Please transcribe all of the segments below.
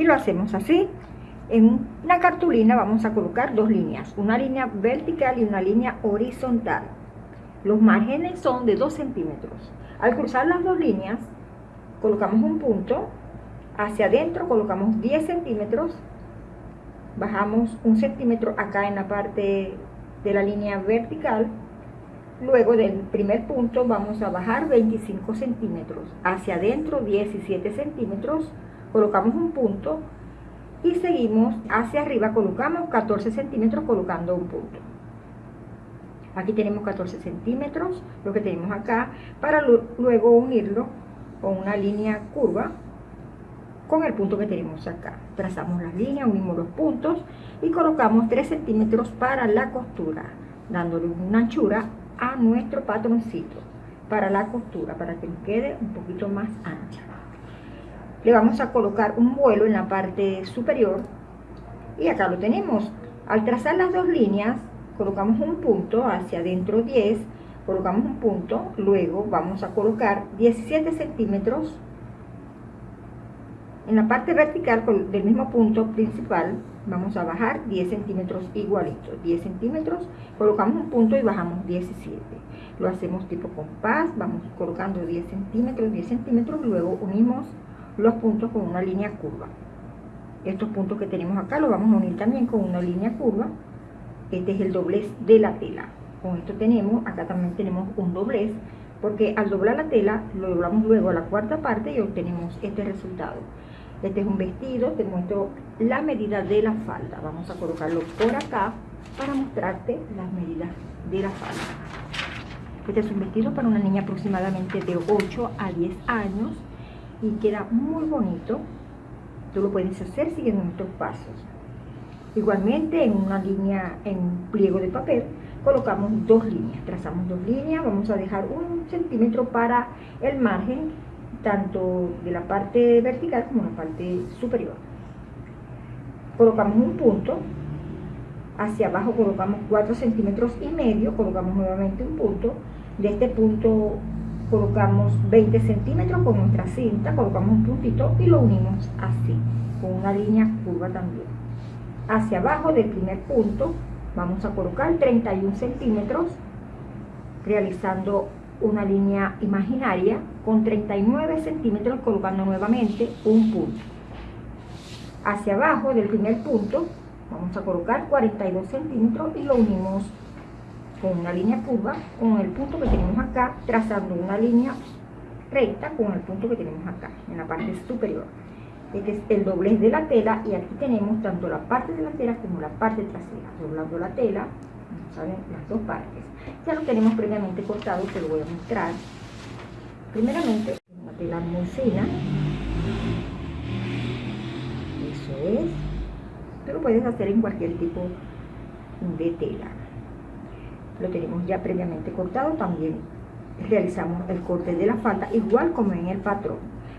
y lo hacemos así. En una cartulina vamos a colocar dos líneas una línea vertical y una línea horizontal. Los márgenes son de 2 centímetros. Al cruzar las dos líneas colocamos un punto. Hacia adentro colocamos 10 centímetros. Bajamos un centímetro acá en la parte de la línea vertical. Luego del primer punto vamos a bajar 25 centímetros. Hacia adentro 17 centímetros colocamos un punto y seguimos hacia arriba colocamos 14 centímetros colocando un punto aquí tenemos 14 centímetros lo que tenemos acá para luego unirlo con una línea curva con el punto que tenemos acá. Trazamos las líneas, unimos los puntos y colocamos 3 centímetros para la costura, dándole una anchura a nuestro patroncito para la costura, para que nos quede un poquito más ancha. Le vamos a colocar un vuelo en la parte superior y acá lo tenemos. Al trazar las dos líneas, colocamos un punto hacia adentro 10, colocamos un punto, luego vamos a colocar 17 centímetros en la parte vertical del mismo punto principal vamos a bajar 10 centímetros igualitos 10 centímetros colocamos un punto y bajamos 17 lo hacemos tipo compás vamos colocando 10 centímetros 10 centímetros luego unimos los puntos con una línea curva. Estos puntos que tenemos acá los vamos a unir también con una línea curva. Este es el doblez de la tela. Con esto tenemos acá también tenemos un doblez porque al doblar la tela lo doblamos luego a la cuarta parte y obtenemos este resultado. Este es un vestido, te muestro la medida de la falda. Vamos a colocarlo por acá para mostrarte las medidas de la falda. Este es un vestido para una niña aproximadamente de 8 a 10 años y queda muy bonito. Tú lo puedes hacer siguiendo nuestros pasos. Igualmente en una línea, en un pliego de papel, colocamos dos líneas. Trazamos dos líneas, vamos a dejar un centímetro para el margen tanto de la parte vertical como la parte superior. Colocamos un punto, hacia abajo colocamos 4 centímetros y medio, colocamos nuevamente un punto, de este punto colocamos 20 centímetros con nuestra cinta, colocamos un puntito y lo unimos así, con una línea curva también. Hacia abajo del primer punto vamos a colocar 31 centímetros, realizando una línea imaginaria con 39 centímetros colocando nuevamente un punto. Hacia abajo del primer punto vamos a colocar 42 centímetros y lo unimos con una línea curva con el punto que tenemos acá, trazando una línea recta con el punto que tenemos acá, en la parte superior. Este es el doblez de la tela y aquí tenemos tanto la parte delantera como la parte trasera. Doblando la tela, ¿saben? las dos partes. Ya lo tenemos previamente cortado, te lo voy a mostrar. Primeramente, una tela muy. Eso es. Tú lo puedes hacer en cualquier tipo de tela. Lo tenemos ya previamente cortado. También realizamos el corte de la falda, igual como en el patrón.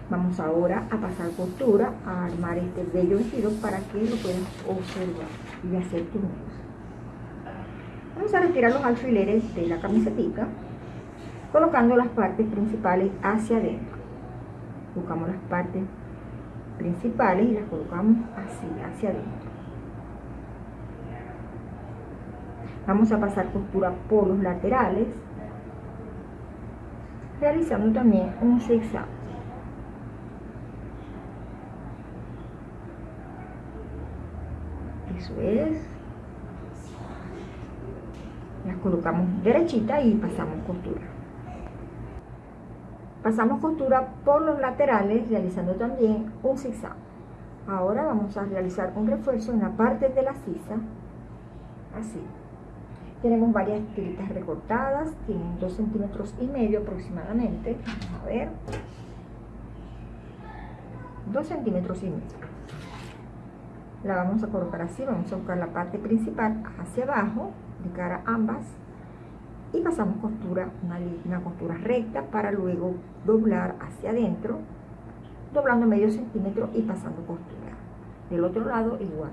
Vamos ahora a pasar costura, a armar este bello vestido para que lo puedas observar y hacer tu Vamos a retirar los alfileres de la camiseta colocando las partes principales hacia adentro. Buscamos las partes principales y las colocamos así, hacia adentro. Vamos a pasar costura por los laterales, realizando también un zigzag. Eso es. Las colocamos derechita y pasamos costura. Pasamos costura por los laterales realizando también un zigzag. Ahora vamos a realizar un refuerzo en la parte de la sisa así tenemos varias tiritas recortadas tienen 2 centímetros y medio aproximadamente a ver 2 centímetros y medio la vamos a colocar así vamos a buscar la parte principal hacia abajo de cara a ambas y pasamos costura, una, una costura recta para luego doblar hacia adentro, doblando medio centímetro y pasando costura. Del otro lado igual.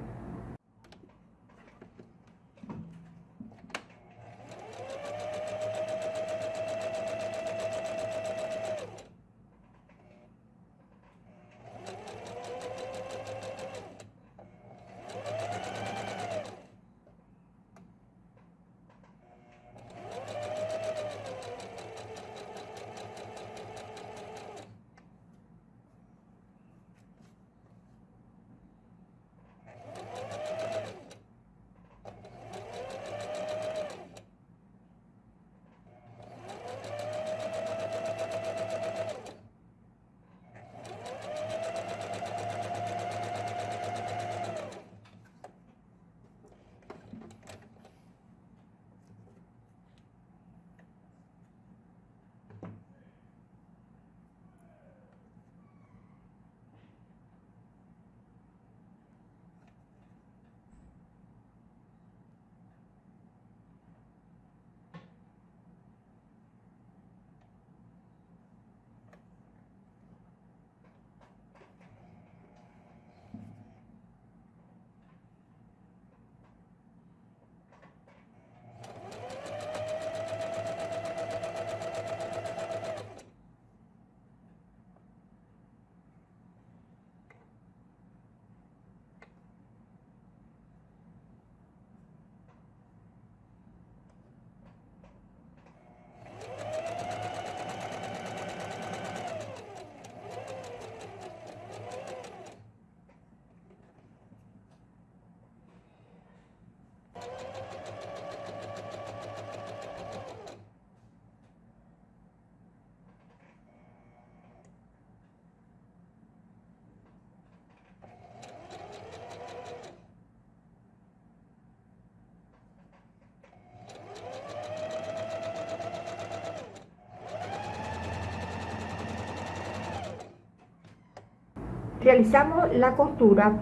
realizamos la costura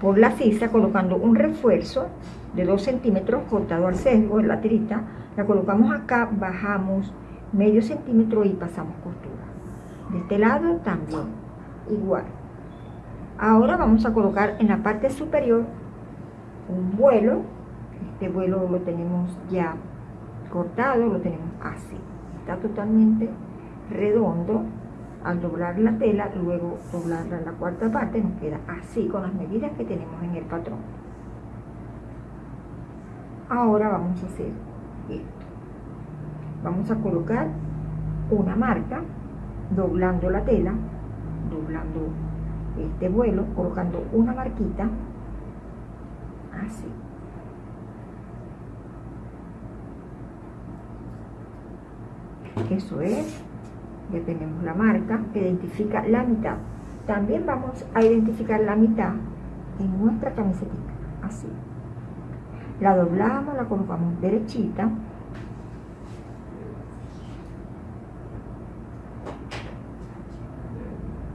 por la sisa colocando un refuerzo de 2 centímetros cortado al sesgo en la tirita. La colocamos acá, bajamos medio centímetro y pasamos costura. De este lado también, igual. Ahora vamos a colocar en la parte superior un vuelo. Este vuelo lo tenemos ya cortado, lo tenemos así. Está totalmente redondo. Al doblar la tela, luego doblarla en la cuarta parte, nos queda así con las medidas que tenemos en el patrón. Ahora vamos a hacer esto. Vamos a colocar una marca, doblando la tela, doblando este vuelo, colocando una marquita, así. Eso es, ya tenemos la marca que identifica la mitad. También vamos a identificar la mitad en nuestra camiseta, así. La doblamos, la colocamos derechita.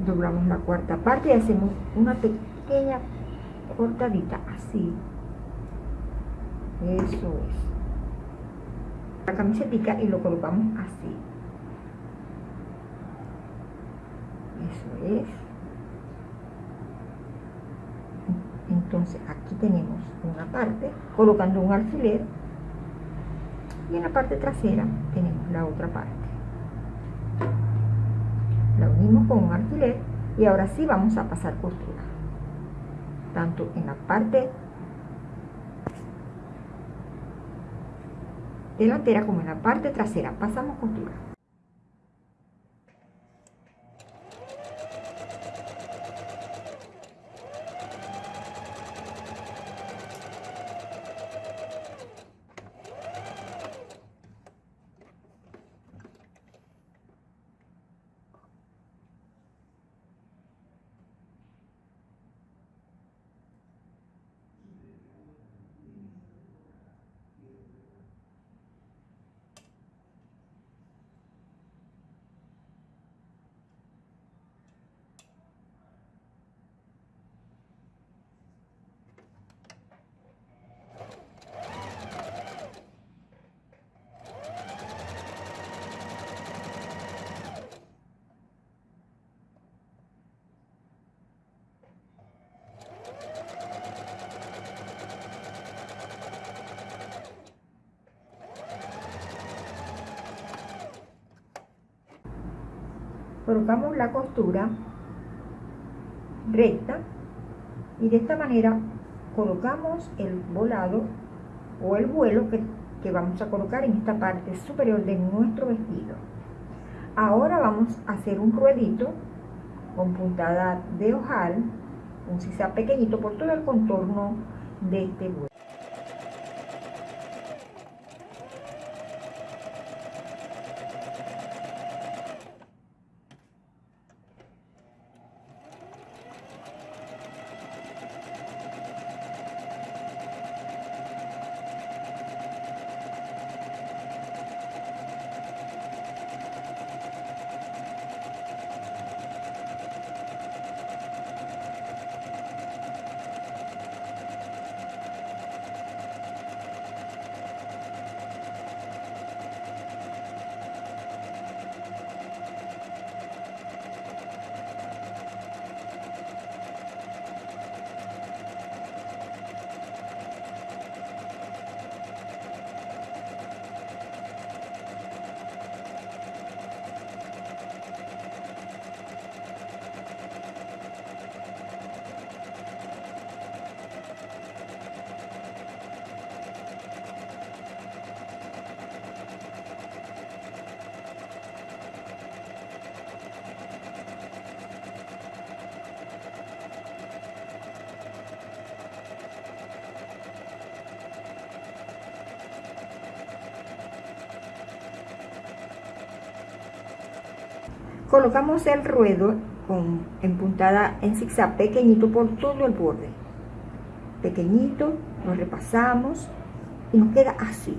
Doblamos la cuarta parte y hacemos una pequeña cortadita, así. Eso es la camiseta y lo colocamos así eso es entonces aquí tenemos una parte colocando un alfiler y en la parte trasera tenemos la otra parte la unimos con un alfiler y ahora sí vamos a pasar costura tanto en la parte delantera como en la parte trasera. Pasamos costura. Colocamos la costura recta y de esta manera colocamos el volado o el vuelo que, que, vamos a colocar en esta parte superior de nuestro vestido. Ahora vamos a hacer un ruedito con puntada de ojal un sisa pequeñito por todo el contorno de este vuelo colocamos el ruedo con, en puntada en zigzag pequeñito por todo el borde pequeñito, lo repasamos y nos queda así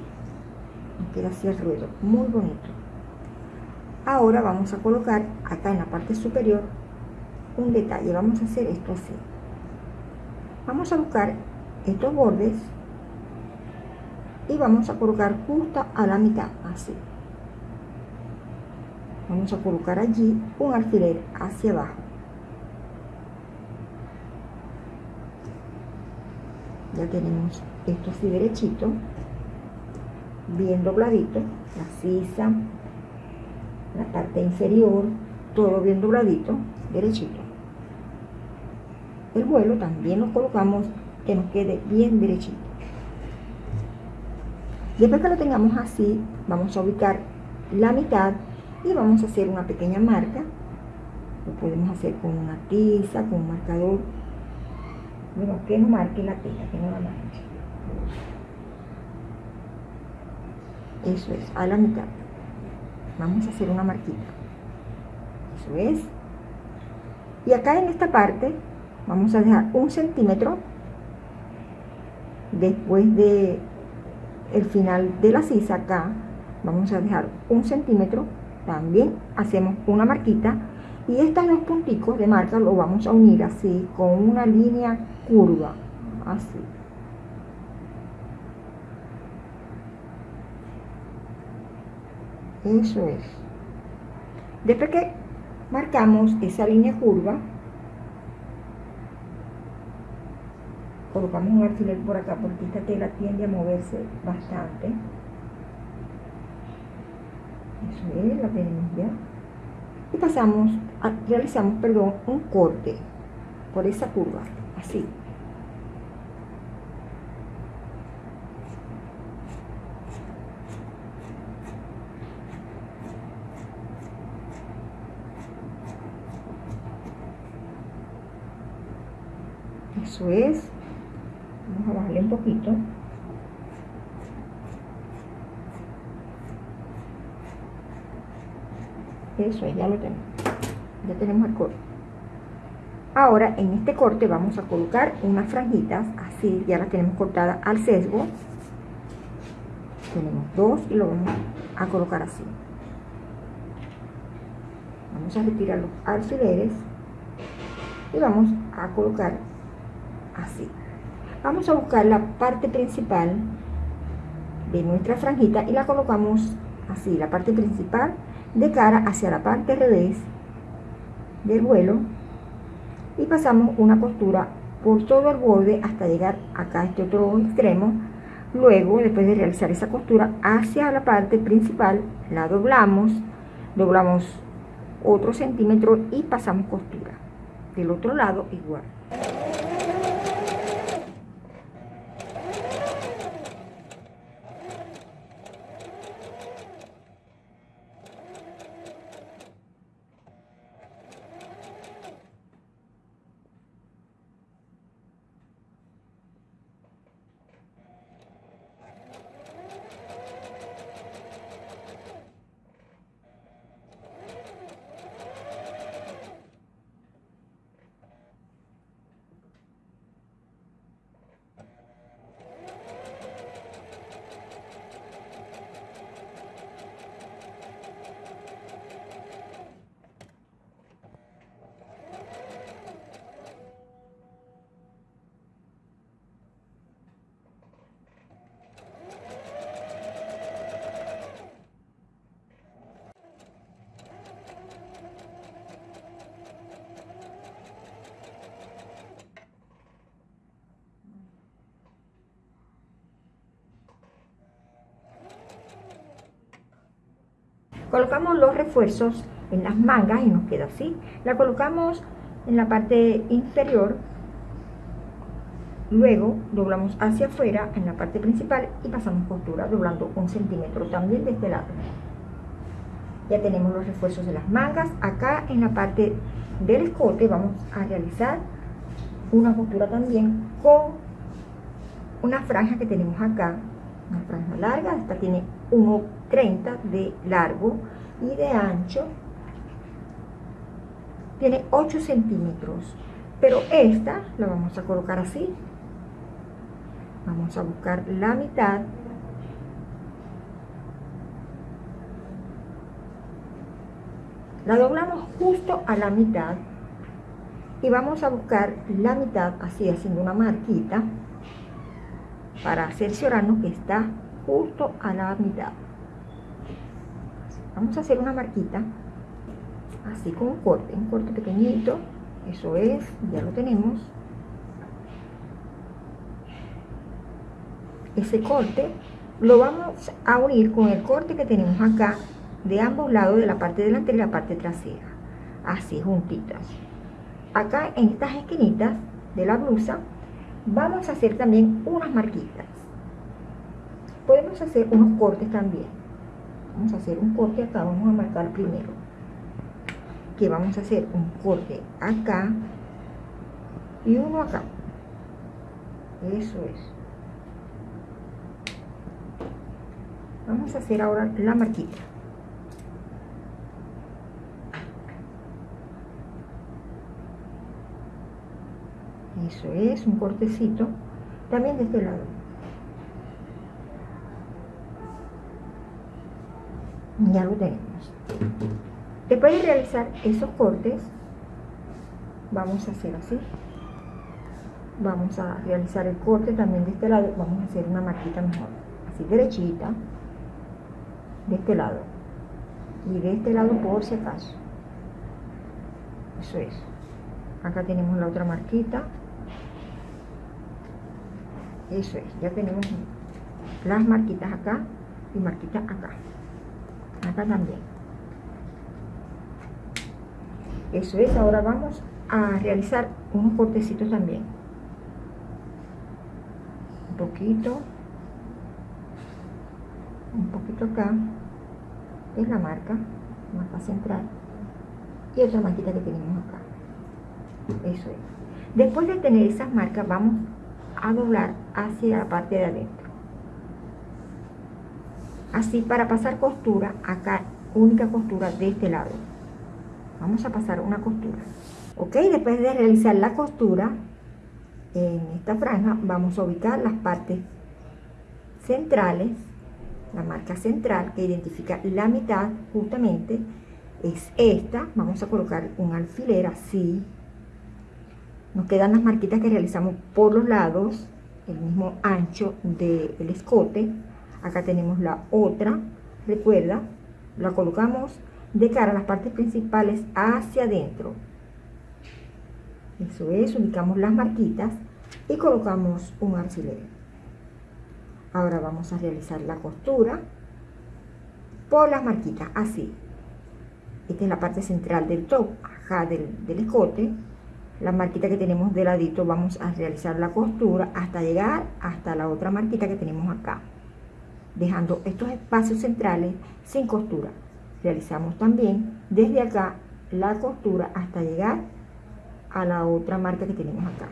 nos queda así el ruedo, muy bonito ahora vamos a colocar acá en la parte superior un detalle, vamos a hacer esto así. Vamos a buscar estos bordes y vamos a colocar justo a la mitad, así. Vamos a colocar allí un alfiler hacia abajo. Ya tenemos esto así derechito, bien dobladito, la sisa, la parte inferior, todo bien dobladito, derechito. El vuelo también lo colocamos que nos quede bien derechito. Después que lo tengamos así, vamos a ubicar la mitad y vamos a hacer una pequeña marca. Lo podemos hacer con una tiza, con un marcador. Bueno, que no marque la tela, que no la marque. Eso es, a la mitad. Vamos a hacer una marquita. Eso es. Y acá en esta parte vamos a dejar un centímetro después de el final de la sisa acá vamos a dejar un centímetro también hacemos una marquita y estos dos punticos de marca lo vamos a unir así con una línea curva así. Eso es. Después que marcamos esa línea curva colocamos un alfiler por acá porque esta tela tiende a moverse bastante eso es, la ya. Y pasamos, realizamos, perdón, un corte por esa curva, así. Eso es. Vamos a bajarle un poquito eso ya lo tenemos ya tenemos el corte. Ahora en este corte vamos a colocar unas franjitas así ya las tenemos cortadas al sesgo. Tenemos dos y lo vamos a colocar así. Vamos a retirar los alfileres y vamos a colocar así. Vamos a buscar la parte principal de nuestra franjita y la colocamos así, la parte principal de cara hacia la parte revés del vuelo y pasamos una costura por todo el borde hasta llegar acá a este otro extremo. Luego después de realizar esa costura hacia la parte principal la doblamos doblamos otro centímetro y pasamos costura. Del otro lado igual colocamos los refuerzos en las mangas y nos queda así. La colocamos en la parte inferior. Luego doblamos hacia afuera en la parte principal y pasamos costura doblando un centímetro también de este lado. Ya tenemos los refuerzos de las mangas. Acá en la parte del escote vamos a realizar una costura también con una franja que tenemos acá. Una franja larga, esta tiene 1,30 de largo y de ancho. Tiene 8 centímetros pero esta la vamos a colocar así. Vamos a buscar la mitad. La doblamos justo a la mitad y vamos a buscar la mitad así haciendo una marquita para cerciorarnos que está justo a la mitad vamos a hacer una marquita así con un corte, un corte pequeñito eso es, ya lo tenemos. Ese corte lo vamos a unir con el corte que tenemos acá de ambos lados de la parte delantera y la parte trasera así juntitas. Acá en estas esquinitas de la blusa vamos a hacer también unas marquitas. Podemos hacer unos cortes también vamos a hacer un corte acá vamos a marcar primero. Que vamos a hacer un corte acá y uno acá. Eso es. Vamos a hacer ahora la marquita. Eso es un cortecito. También de este lado ya lo tenemos. Después de realizar esos cortes vamos a hacer así. Vamos a realizar el corte también de este lado. Vamos a hacer una marquita mejor así derechita de este lado. Y de este lado por si acaso. Eso es. Acá tenemos la otra marquita. Eso es, ya tenemos las marquitas acá y marquitas acá acá también. Eso es, ahora vamos a realizar unos cortecitos también. Un poquito. Un poquito acá. Es la marca marca central. Y otra marquita que tenemos acá. Eso es. Después de tener esas marcas vamos a doblar hacia la parte de adentro así para pasar costura acá única costura de este lado. Vamos a pasar una costura. Ok después de realizar la costura en esta franja vamos a ubicar las partes centrales la marca central que identifica la mitad justamente es esta. Vamos a colocar un alfiler así. Nos quedan las marquitas que realizamos por los lados, el mismo ancho del escote. Acá tenemos la otra, recuerda, la colocamos de cara a las partes principales hacia adentro. Eso es, ubicamos las marquitas y colocamos un alfiler. Ahora vamos a realizar la costura por las marquitas, así. Esta es la parte central del top, acá del, del escote la marquita que tenemos de ladito vamos a realizar la costura hasta llegar hasta la otra marquita que tenemos acá dejando estos espacios centrales sin costura. Realizamos también desde acá la costura hasta llegar a la otra marca que tenemos acá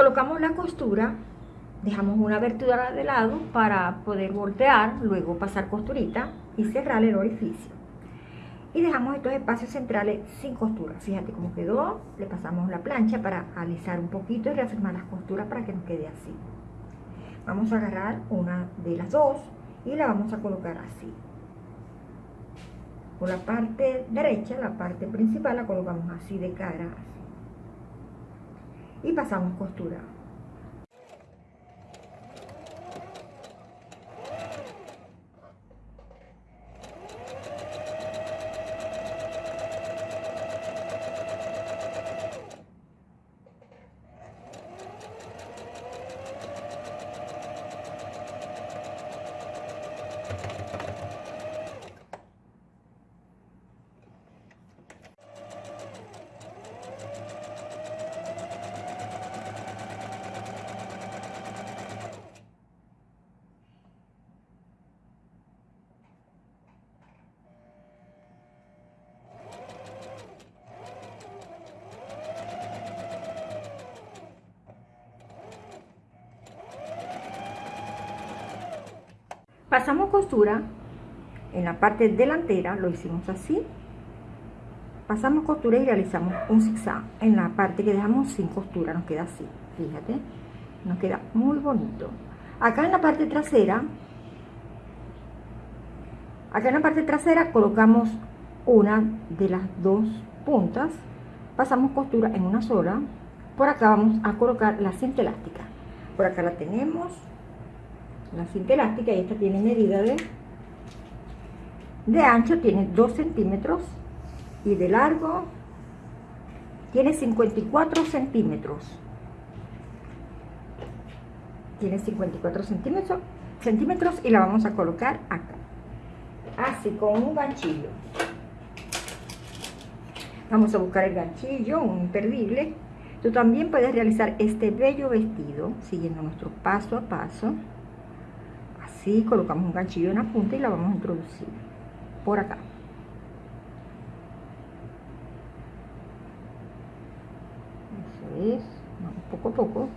colocamos la costura dejamos una abertura de lado para poder voltear luego pasar costurita y cerrar el orificio. Y dejamos estos espacios centrales sin costura. Fíjate cómo quedó. Le pasamos la plancha para alisar un poquito y reafirmar las costuras para que nos quede así. Vamos a agarrar una de las dos y la vamos a colocar así. Por la parte derecha la parte principal la colocamos así de cara. Y pasamos costura pasamos en la parte delantera lo hicimos así. Pasamos costura y realizamos un zigzag. En la parte que dejamos sin costura nos queda así fíjate. Nos queda muy bonito. Acá en la parte trasera acá en la parte trasera colocamos una de las dos puntas. Pasamos costura en una sola. Por acá vamos a colocar la cinta elástica. Por acá la tenemos la cinta elástica y esta tiene medida de ancho tiene 2 centímetros y de largo tiene 54 centímetros. Tiene 54 centímetros centímetros y la vamos a colocar acá. Así con un ganchillo. Vamos a buscar el ganchillo un imperdible. Tú también puedes realizar este bello vestido siguiendo nuestro paso a paso así colocamos un ganchillo en la punta y la vamos a introducir por acá. Eso es. Vamos poco a poco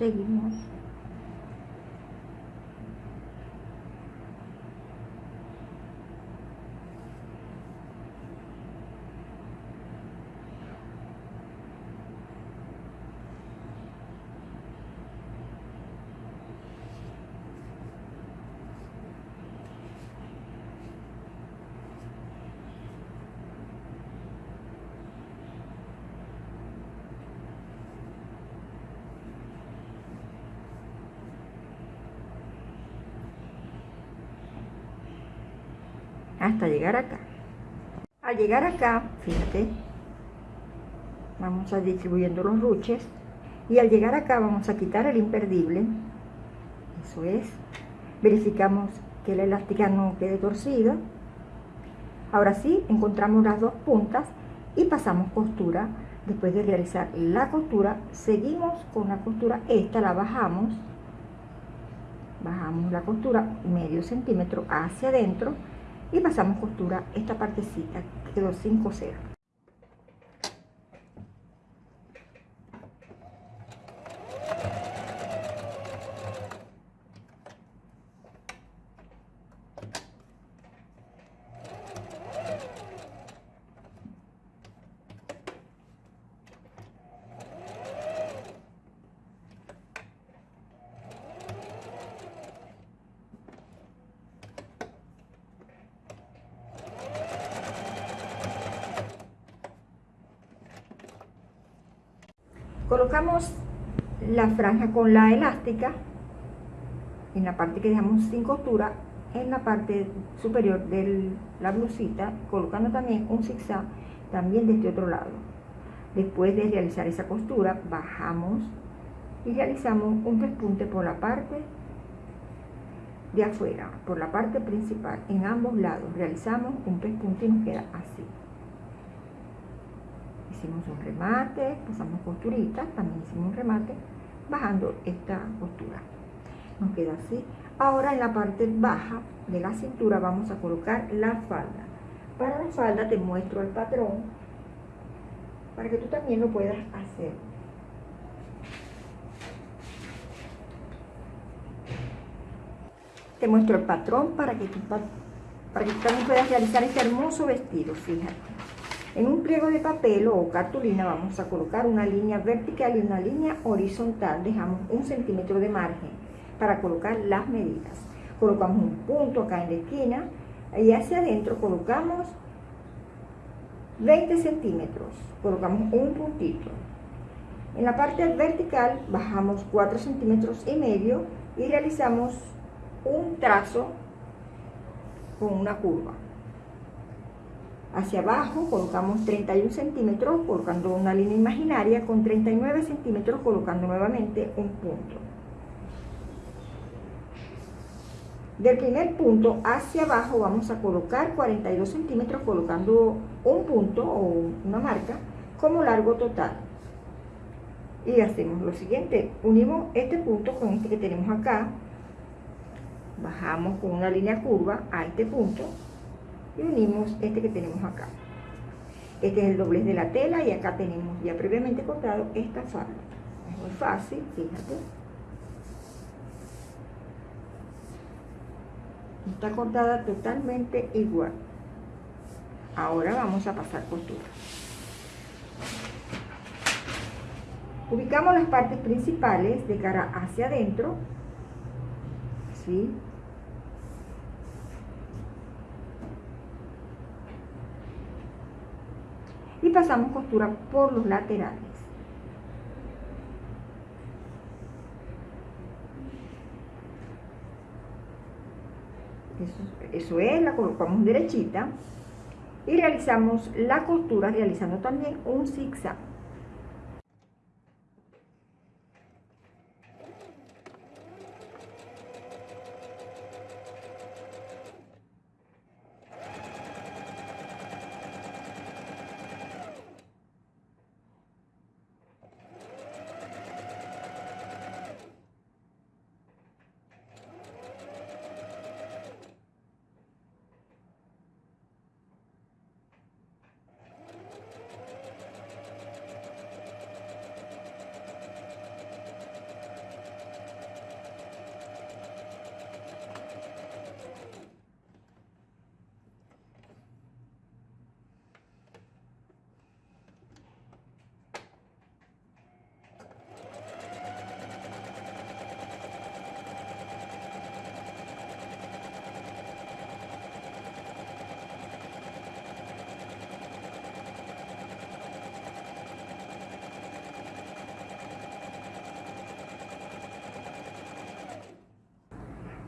seguimos llegar acá. Al llegar acá, fíjate, vamos a distribuyendo los ruches y al llegar acá vamos a quitar el imperdible, eso es, verificamos que la elástica no quede torcida. Ahora sí, encontramos las dos puntas y pasamos costura. Después de realizar la costura, seguimos con la costura, esta la bajamos, bajamos la costura medio centímetro hacia adentro y pasamos costura esta partecita que quedó sin coser colocamos la franja con la elástica en la parte que dejamos sin costura en la parte superior de la blusita colocando también un zigzag también de este otro lado. Después de realizar esa costura bajamos y realizamos un pespunte por la parte de afuera por la parte principal en ambos lados. Realizamos un pespunte y nos queda así. Hicimos un remate, pasamos costurita, también hicimos un remate, bajando esta costura. Nos queda así. Ahora en la parte baja de la cintura vamos a colocar la falda. Para la falda te muestro el patrón para que tú también lo puedas hacer. Te muestro el patrón para que, tú, para que tú también puedas realizar este hermoso vestido, fíjate. En un pliego de papel o cartulina vamos a colocar una línea vertical y una línea horizontal. Dejamos un centímetro de margen para colocar las medidas. Colocamos un punto acá en la esquina y hacia adentro colocamos 20 centímetros. Colocamos un puntito. En la parte vertical bajamos 4 centímetros y medio y realizamos un trazo con una curva. Hacia abajo colocamos 31 centímetros colocando una línea imaginaria con 39 centímetros colocando nuevamente un punto. Del primer punto hacia abajo vamos a colocar 42 centímetros colocando un punto o una marca como largo total. Y hacemos lo siguiente, unimos este punto con este que tenemos acá, bajamos con una línea curva a este punto y unimos este que tenemos acá. Este es el doblez de la tela y acá tenemos ya previamente cortado esta falda. Es muy fácil, fíjate. Está cortada totalmente igual. Ahora vamos a pasar costura. Ubicamos las partes principales de cara hacia adentro. ¿sí? Y pasamos costura por los laterales. Eso, es, la colocamos derechita y realizamos la costura realizando también un zigzag.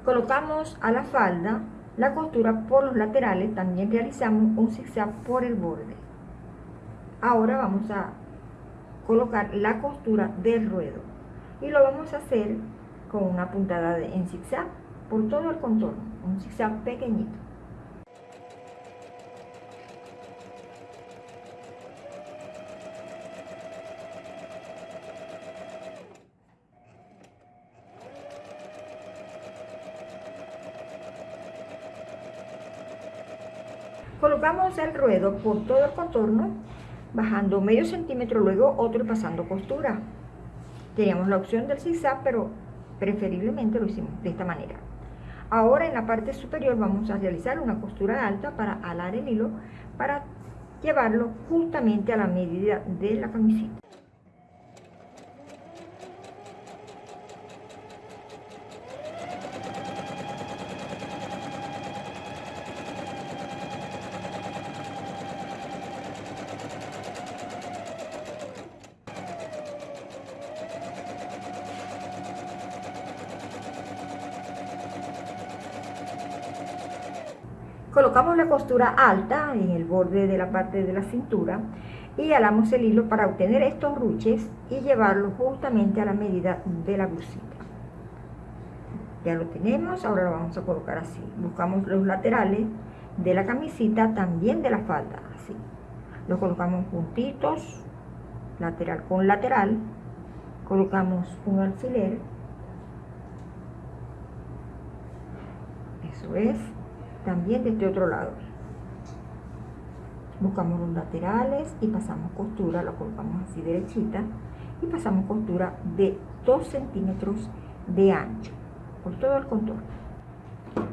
Colocamos a la falda la costura por los laterales, también realizamos un zigzag por el borde. Ahora vamos a colocar la costura del ruedo y lo vamos a hacer con una puntada en zigzag por todo el contorno, un zigzag pequeñito. Colocamos el ruedo por todo el contorno, bajando medio centímetro, luego otro y pasando costura. Teníamos la opción del zigzag, pero preferiblemente lo hicimos de esta manera. Ahora en la parte superior vamos a realizar una costura alta para alar el hilo, para llevarlo justamente a la medida de la camiseta. Colocamos la costura alta en el borde de la parte de la cintura y alamos el hilo para obtener estos ruches y llevarlo justamente a la medida de la blusita. Ya lo tenemos, ahora lo vamos a colocar así. Buscamos los laterales de la camisita, también de la falda, así. Lo colocamos juntitos, lateral con lateral. Colocamos un alfiler Eso es también de este otro lado. Buscamos los laterales y pasamos costura, la colocamos así derechita y pasamos costura de 2 centímetros de ancho por todo el contorno.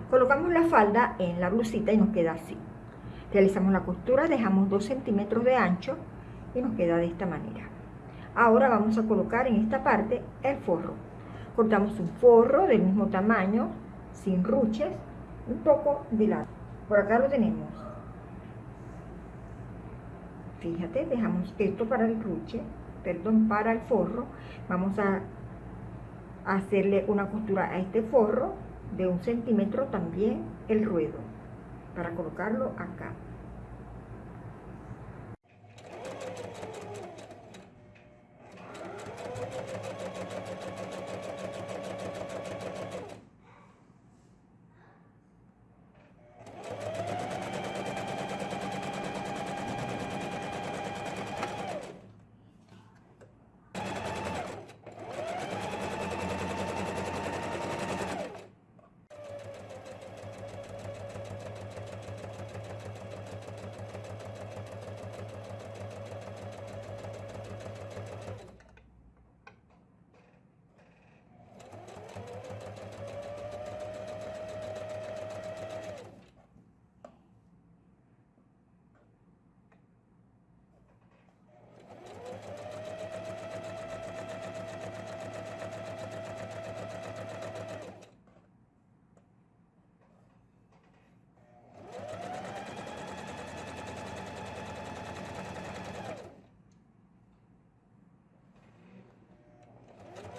Colocamos la falda en la blusita y nos queda así. Realizamos la costura, dejamos 2 centímetros de ancho y nos queda de esta manera. Ahora vamos a colocar en esta parte el forro. Cortamos un forro del mismo tamaño, sin ruches, un poco de lado. Por acá lo tenemos. Fíjate, dejamos esto para el ruche, perdón, para el forro. Vamos a hacerle una costura a este forro de un centímetro también el ruedo para colocarlo acá.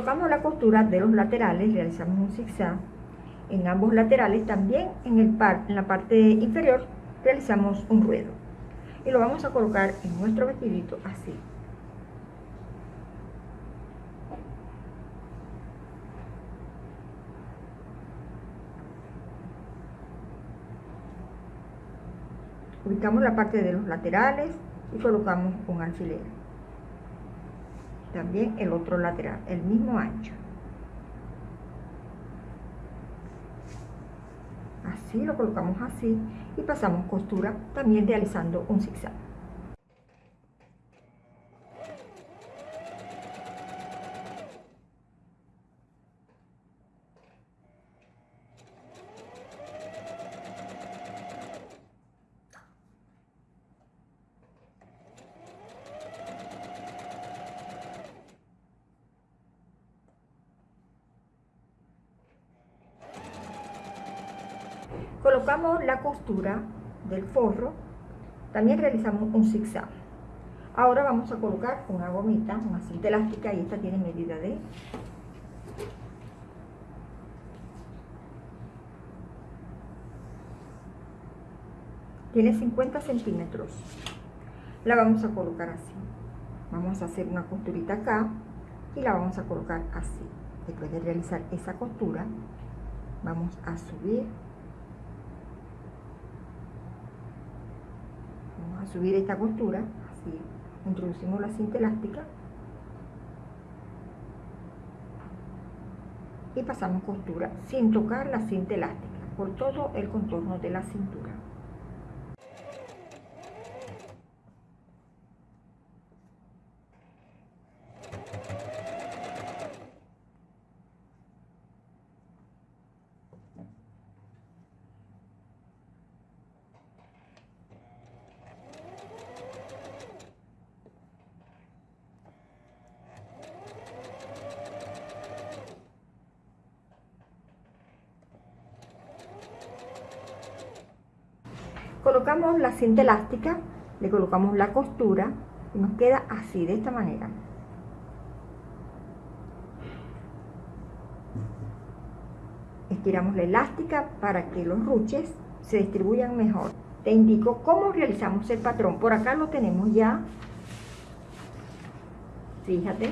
Colocamos la costura de los laterales, realizamos un zigzag. En ambos laterales, también en, el par, en la parte inferior realizamos un ruedo. Y lo vamos a colocar en nuestro vestidito así. Ubicamos la parte de los laterales y colocamos un alfiler también el otro lateral, el mismo ancho. Así lo colocamos así y pasamos costura también realizando un zigzag. colocamos la del forro también realizamos un zigzag. Ahora vamos a colocar una gomita una cinta elástica y esta tiene medida de tiene 50 centímetros. La vamos a colocar así. Vamos a hacer una costurita acá y la vamos a colocar así. Después de realizar esa costura vamos a subir a subir esta costura, así introducimos la cinta elástica y pasamos costura sin tocar la cinta elástica por todo el contorno de la cintura. cinta elástica, le colocamos la costura y nos queda así, de esta manera. Estiramos la elástica para que los ruches se distribuyan mejor. Te indico cómo realizamos el patrón. Por acá lo tenemos ya. Fíjate,